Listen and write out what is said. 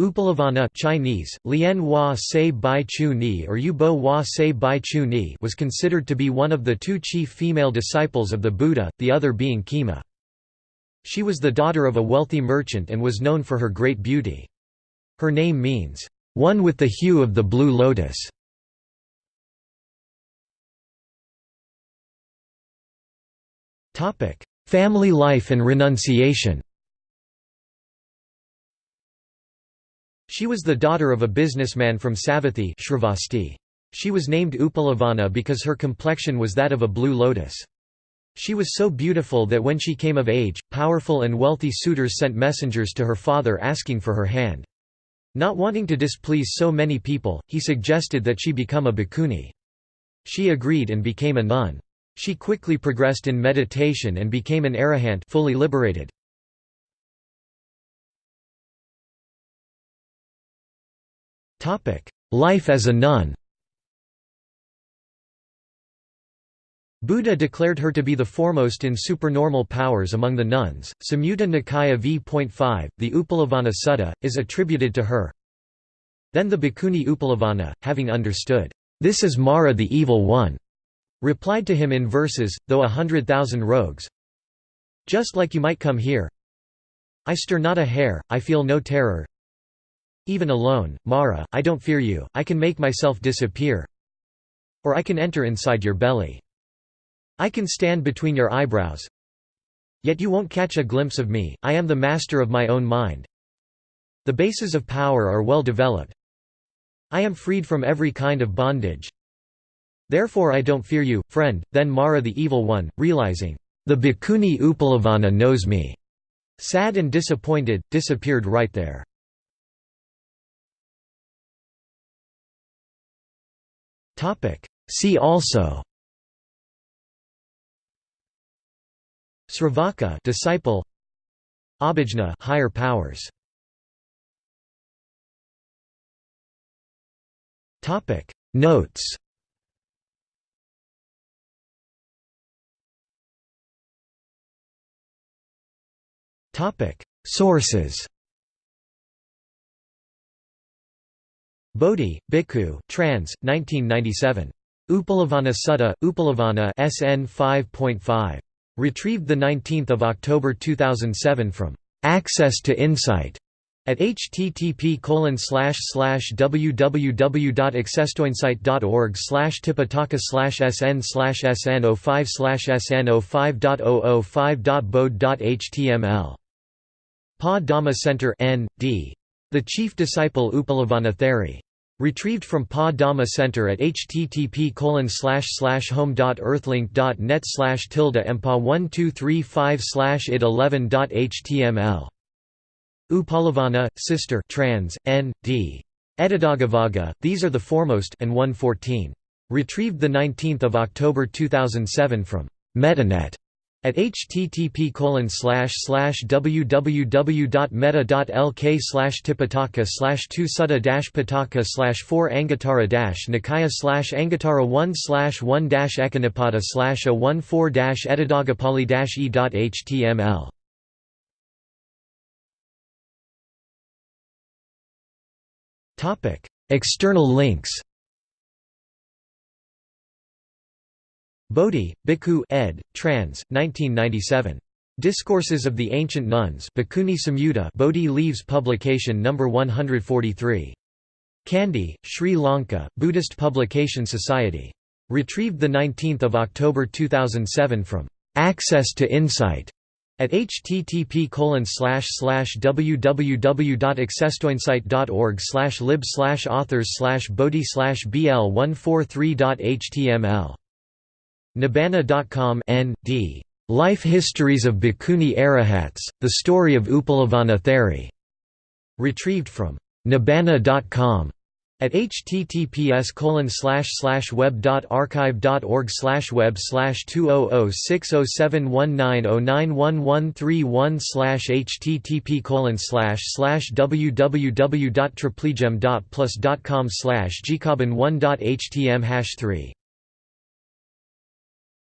Uppalavanna Chinese, Lian Hua Se Bai Chu Ni or Yubo Hua Se Bai Chu Ni was considered to be one of the two chief female disciples of the Buddha, the other being Khema. She was the daughter of a wealthy merchant and was known for her great beauty. Her name means, "...one with the hue of the blue lotus". Family life and renunciation She was the daughter of a businessman from Savatthi She was named Uppalavanna because her complexion was that of a blue lotus. She was so beautiful that when she came of age, powerful and wealthy suitors sent messengers to her father asking for her hand. Not wanting to displease so many people, he suggested that she become a bhikkhuni. She agreed and became a nun. She quickly progressed in meditation and became an arahant fully liberated. Life as a nun Buddha declared her to be the foremost in supernormal powers among the nuns. Samyutta Nikaya v.5, the Uppalavanna Sutta, is attributed to her. Then the Bhikkhuni Uppalavanna, having understood, This is Mara the Evil One, replied to him in verses, though a hundred thousand rogues. Just like you might come here. I stir not a hair, I feel no terror, even alone, Mara, I don't fear you, I can make myself disappear Or I can enter inside your belly. I can stand between your eyebrows Yet you won't catch a glimpse of me, I am the master of my own mind. The bases of power are well developed. I am freed from every kind of bondage. Therefore I don't fear you, friend. Then Mara the Evil One, realizing, the Bhikkhuni Uppalavanna knows me, sad and disappointed, disappeared right there. See also. Sravaka disciple. Abhijna higher powers. Topic. Notes. Topic. Sources Bodhi, Bhikkhu, trans. 1997. Uppalavanna Sutta, Uppalavanna SN 5.5. Retrieved 19 October 2007 from Access to Insight at http www.accesstoinsight.org slash tipitaka sn slash sn 05 slash sn 05.005.bode.html Pa Dhamma Center N. D. The Chief Disciple Uppalavanna Theri. Retrieved from Pa Dhamma Center at http home.earthlink.net tilde mpa 1235 id 11.html. Upalavana, Sister trans, N. D. Etadaggavagga, These Are the Foremost and 114. Retrieved 19 October 2007 from Metanet at http www.meta.lk slash tipitaka slash 2 sutta pitaka slash 4 anguttara nikaya slash anguttara 1 slash 1 ekanipada slash a 1 4 edadagapali e.html Topic: External links Bodhi, Bhikkhu ed. trans. 1997. Discourses of the Ancient Nuns Bhikkhuni Samyutta Bodhi Leaves publication No. 143. Kandy, Sri Lanka, Buddhist Publication Society. Retrieved 19 October 2007 from Access to Insight at http www.accesstoinsight.org lib authors bodhi bl143.html Nibbana.com N.D. Life Histories of Bhikkhuni Arahats, The Story of Uppalavanna Theri. Retrieved from Nibbana.com at https web.archive.org web slash 2006071909131 http www.triplegem.plus.com slash gcobin1.htm hash 3